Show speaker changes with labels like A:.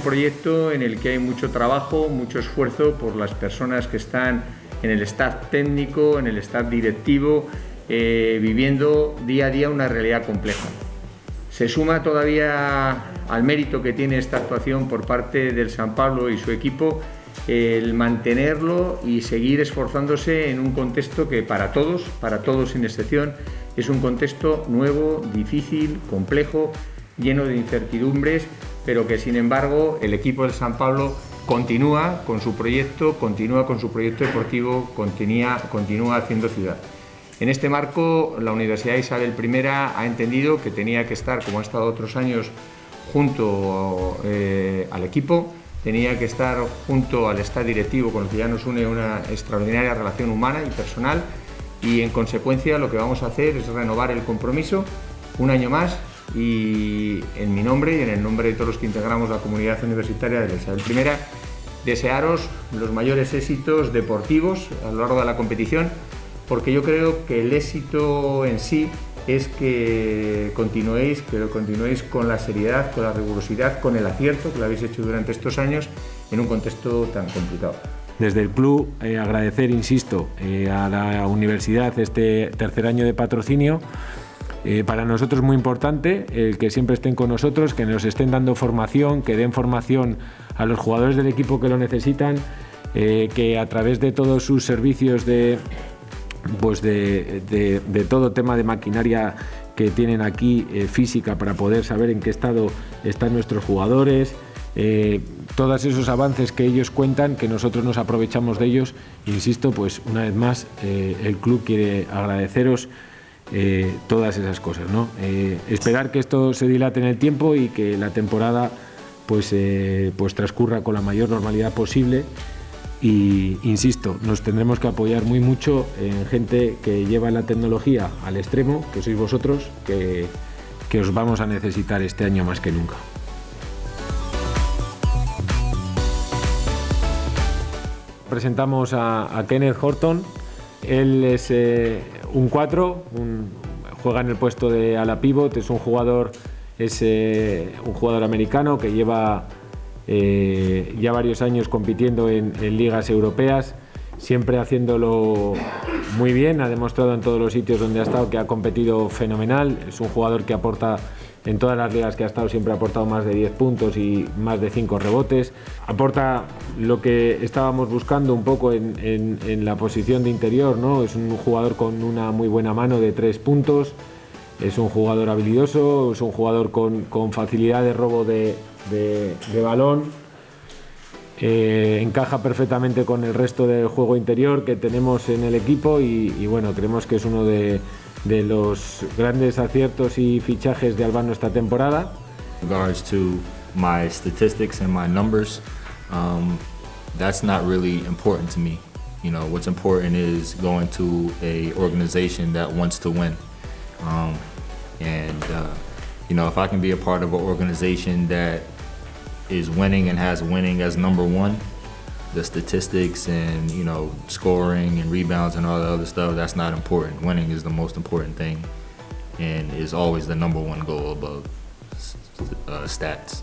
A: proyecto en el que hay mucho trabajo, mucho esfuerzo por las personas que están en el staff técnico, en el staff directivo, eh, viviendo día a día una realidad compleja. Se suma todavía al mérito que tiene esta actuación por parte del San Pablo y su equipo el mantenerlo y seguir esforzándose en un contexto que para todos, para todos sin excepción, es un contexto nuevo, difícil, complejo, lleno de incertidumbres, pero que sin embargo el equipo del San Pablo continúa con su proyecto, continúa con su proyecto deportivo, continúa, continúa haciendo ciudad. En este marco, la Universidad Isabel I ha entendido que tenía que estar, como ha estado otros años, junto eh, al equipo, tenía que estar junto al estado directivo, con el que ya nos une una extraordinaria relación humana y personal, y en consecuencia lo que vamos a hacer es renovar el compromiso un año más y en mi nombre y en el nombre de todos los que integramos la comunidad universitaria de la Isabel I, desearos los mayores éxitos deportivos a lo largo de la competición, porque yo creo que el éxito en sí es que continuéis, que lo continuéis con la seriedad, con la rigurosidad, con el acierto que lo habéis hecho durante estos años en un contexto tan complicado.
B: Desde el club eh, agradecer, insisto, eh, a la universidad este tercer año de patrocinio. Eh, para nosotros es muy importante el que siempre estén con nosotros, que nos estén dando formación, que den formación a los jugadores del equipo que lo necesitan, que a través de todos sus servicios de pues de, todo tema de maquinaria que tienen aquí eh, física para poder saber en qué estado están nuestros jugadores, eh, todos esos avances que ellos cuentan, que nosotros nos aprovechamos de ellos. Insisto, pues una vez más, eh, el club quiere agradeceros todas esas cosas. ¿no? esperar que esto se dilate en el tiempo y que la temporada pues, pues transcurra con la mayor normalidad posible y insisto, nos tendremos que apoyar muy mucho en gente que lleva la tecnología al extremo, que sois vosotros, que, que os vamos a necesitar este año más que nunca. Presentamos a, Kenneth Horton, él es eh, un 4, juega en el puesto de ala pivot, es un jugador, es, eh, un jugador americano que lleva eh, ya varios años compitiendo en, ligas europeas, siempre haciéndolo muy bien, ha demostrado en todos los sitios donde ha estado que ha competido fenomenal, es un jugador que aporta en todas las ligas que ha estado siempre ha aportado más de 10 puntos y más de 5 rebotes. Aporta lo que estábamos buscando un poco en, la posición de interior, ¿no? Es un jugador con una muy buena mano de 3 puntos, es un jugador habilidoso, es un jugador con, facilidad de robo de, de, balón. Eh, encaja perfectamente con el resto del juego interior que tenemos en el equipo y, bueno, creemos que es uno de, los grandes aciertos y fichajes de Albano esta temporada.
C: Regards to my statistics and my numbers, um, that's not really important to me. You know, what's important is going to a organization that wants to win. Um, and uh, you know, if I can be a part of an organization that is winning and has winning as number one, the statistics and, you know, scoring and rebounds and all the other stuff, that's not important. Winning is the most important thing and is always the number one goal above uh, stats.